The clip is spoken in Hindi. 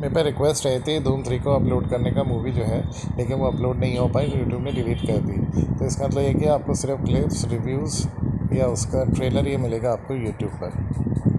मेरे पे रिक्वेस्ट आई थी धूम थ्री को अपलोड करने का मूवी जो है, लेकिन वो अपलोड नहीं हो पाई यूट्यूब ने डिलीट कर दी। तो इसका मतलब ये कि आपको सिर्फ़ क्लिप्स रिव्यूज़ या उसका ट्रेलर ये मिलेगा आपको यूट्यूब पर।